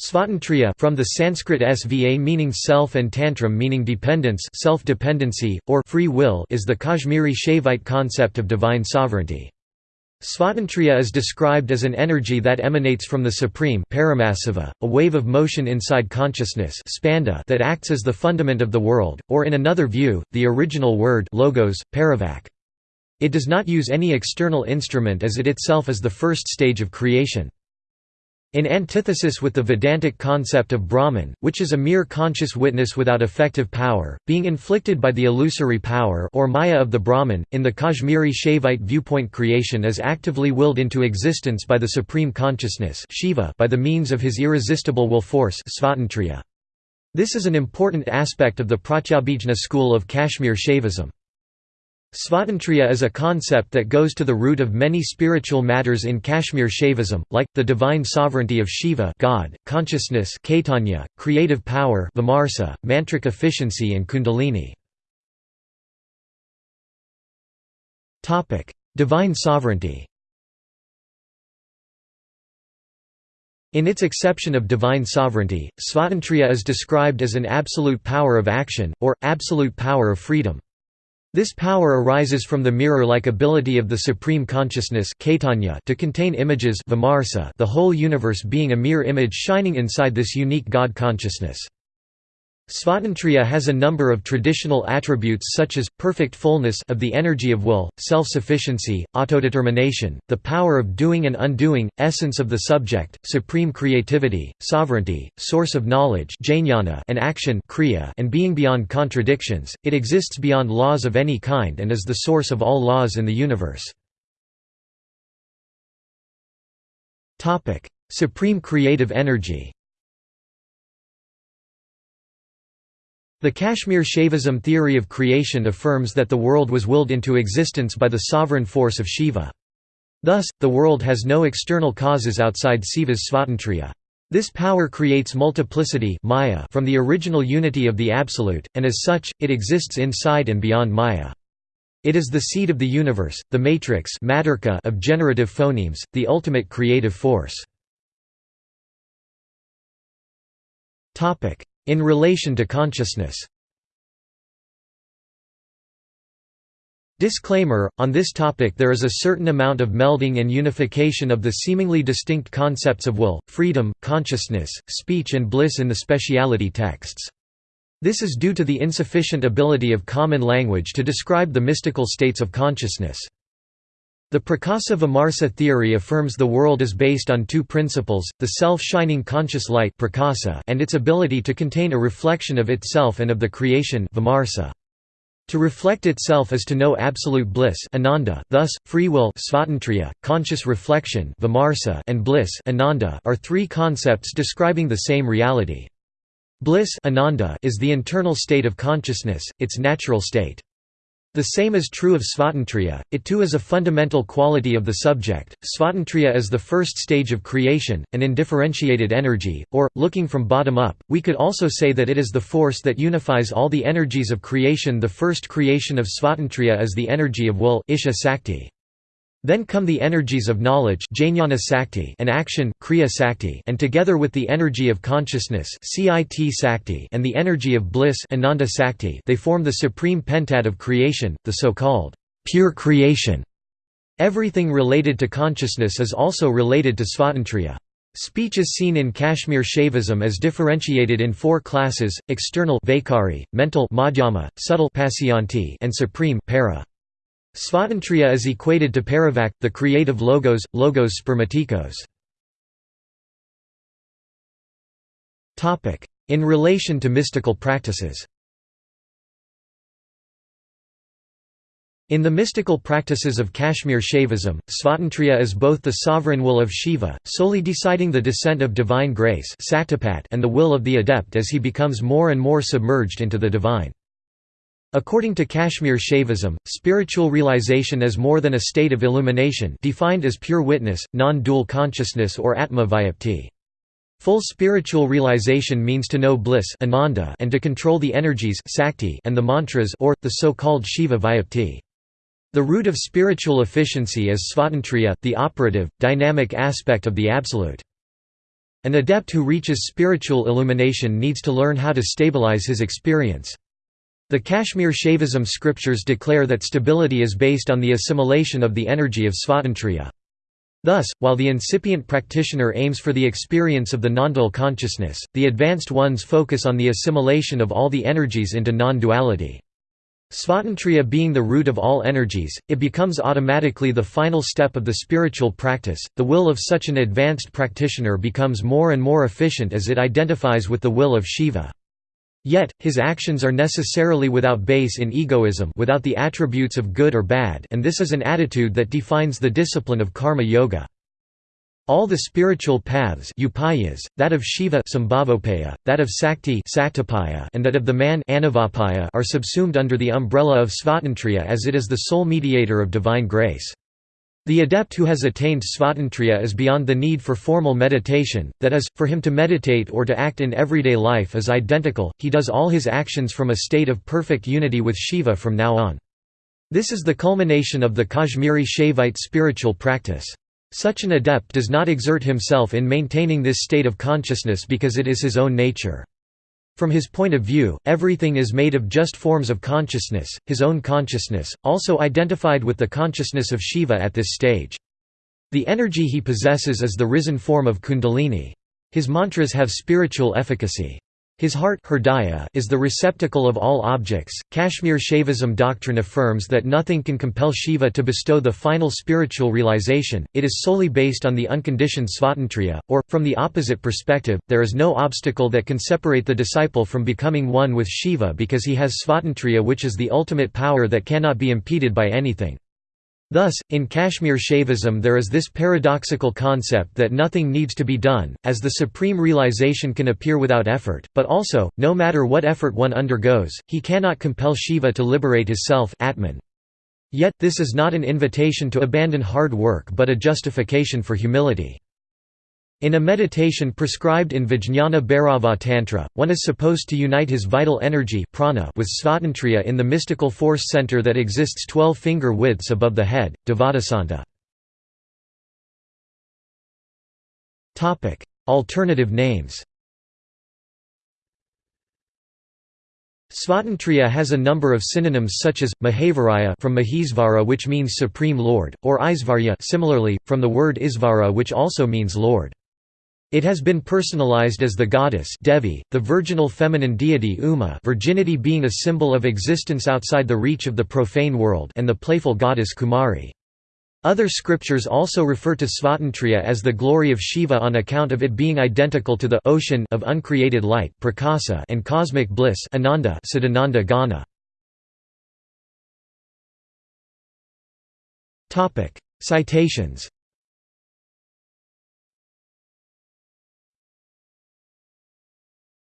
Svatantriya from the Sanskrit sva meaning self and tantram meaning dependence self-dependency, or free will is the Kashmiri Shaivite concept of divine sovereignty. Svatantriya is described as an energy that emanates from the Supreme a wave of motion inside consciousness that acts as the fundament of the world, or in another view, the original word logos, paravak. It does not use any external instrument as it itself is the first stage of creation. In antithesis with the Vedantic concept of Brahman, which is a mere conscious witness without effective power, being inflicted by the illusory power or maya of the Brahman, in the Kashmiri Shaivite viewpoint creation is actively willed into existence by the Supreme Consciousness Shiva by the means of his irresistible will force This is an important aspect of the Pratyabhijna school of Kashmir Shaivism. Svatantriya is a concept that goes to the root of many spiritual matters in Kashmir Shaivism, like, the divine sovereignty of Shiva God, consciousness Caitanya, creative power Vimarsa, mantric efficiency and kundalini. divine sovereignty In its exception of divine sovereignty, Svatantriya is described as an absolute power of action, or, absolute power of freedom. This power arises from the mirror-like ability of the Supreme Consciousness to contain images the whole universe being a mere image shining inside this unique God consciousness. Svatantriya has a number of traditional attributes such as, perfect fullness of the energy of will, self-sufficiency, autodetermination, the power of doing and undoing, essence of the subject, supreme creativity, sovereignty, source of knowledge and action and being beyond contradictions, it exists beyond laws of any kind and is the source of all laws in the universe. Supreme creative energy The Kashmir Shaivism theory of creation affirms that the world was willed into existence by the sovereign force of Shiva. Thus, the world has no external causes outside Shiva's svatantriya. This power creates multiplicity maya from the original unity of the Absolute, and as such, it exists inside and beyond maya. It is the seed of the universe, the matrix of generative phonemes, the ultimate creative force. In relation to consciousness Disclaimer, on this topic there is a certain amount of melding and unification of the seemingly distinct concepts of will, freedom, consciousness, speech and bliss in the speciality texts. This is due to the insufficient ability of common language to describe the mystical states of consciousness. The Prakasa Vimarsa theory affirms the world is based on two principles, the self-shining conscious light prakasa and its ability to contain a reflection of itself and of the creation. To reflect itself is to know absolute bliss ananda, thus, free will conscious reflection vimarsa and bliss ananda are three concepts describing the same reality. Bliss ananda is the internal state of consciousness, its natural state. The same is true of svatantriya, it too is a fundamental quality of the subject. Svatantriya is the first stage of creation, an indifferentiated energy, or, looking from bottom up, we could also say that it is the force that unifies all the energies of creation. The first creation of svatantriya is the energy of will iccha sakti. Then come the energies of knowledge and action and together with the energy of consciousness and the energy of bliss they form the supreme pentad of creation, the so-called pure creation. Everything related to consciousness is also related to svatantriya. Speech is seen in Kashmir Shaivism as differentiated in four classes, external mental subtle and supreme para. Svatantriya is equated to paravak, the creative logos, logos spermatikos. In relation to mystical practices In the mystical practices of Kashmir Shaivism, Svatantriya is both the sovereign will of Shiva, solely deciding the descent of divine grace and the will of the adept as he becomes more and more submerged into the divine. According to Kashmir Shaivism, spiritual realization is more than a state of illumination defined as pure witness, non-dual consciousness or atma vyapti. Full spiritual realization means to know bliss ananda and to control the energies sakti and the mantras or, the so-called Shiva vyapti. The root of spiritual efficiency is svatantriya, the operative, dynamic aspect of the Absolute. An adept who reaches spiritual illumination needs to learn how to stabilize his experience. The Kashmir Shaivism scriptures declare that stability is based on the assimilation of the energy of svatantriya. Thus, while the incipient practitioner aims for the experience of the non-dual consciousness, the advanced ones focus on the assimilation of all the energies into non-duality. Svatantriya being the root of all energies, it becomes automatically the final step of the spiritual practice. The will of such an advanced practitioner becomes more and more efficient as it identifies with the will of Shiva. Yet, his actions are necessarily without base in egoism without the attributes of good or bad and this is an attitude that defines the discipline of karma yoga. All the spiritual paths upayas, that of Shiva that of Sakti and that of the man are subsumed under the umbrella of Svatantriya as it is the sole mediator of divine grace. The adept who has attained svatantriya is beyond the need for formal meditation, that is, for him to meditate or to act in everyday life is identical, he does all his actions from a state of perfect unity with Shiva from now on. This is the culmination of the Kashmiri Shaivite spiritual practice. Such an adept does not exert himself in maintaining this state of consciousness because it is his own nature. From his point of view, everything is made of just forms of consciousness, his own consciousness, also identified with the consciousness of Shiva at this stage. The energy he possesses is the risen form of Kundalini. His mantras have spiritual efficacy. His heart is the receptacle of all objects. Kashmir Shaivism doctrine affirms that nothing can compel Shiva to bestow the final spiritual realization, it is solely based on the unconditioned svatantriya, or, from the opposite perspective, there is no obstacle that can separate the disciple from becoming one with Shiva because he has svatantriya which is the ultimate power that cannot be impeded by anything. Thus, in Kashmir Shaivism there is this paradoxical concept that nothing needs to be done, as the supreme realization can appear without effort, but also, no matter what effort one undergoes, he cannot compel Shiva to liberate his self Atman. Yet, this is not an invitation to abandon hard work but a justification for humility. In a meditation prescribed in Vijnana Bhairava Tantra, one is supposed to unite his vital energy prana with svatantriya in the mystical force center that exists 12 finger widths above the head, Dvadasanta. Alternative names Svatantriya has a number of synonyms such as Mahavirya from Mahesvara which means supreme lord or Isvarya similarly from the word Isvara which also means lord. It has been personalized as the goddess Devi, the virginal feminine deity Uma virginity being a symbol of existence outside the reach of the profane world and the playful goddess Kumari. Other scriptures also refer to Svatantriya as the glory of Shiva on account of it being identical to the ocean of uncreated light prakasa and cosmic bliss Ananda Siddhananda Gana. Citations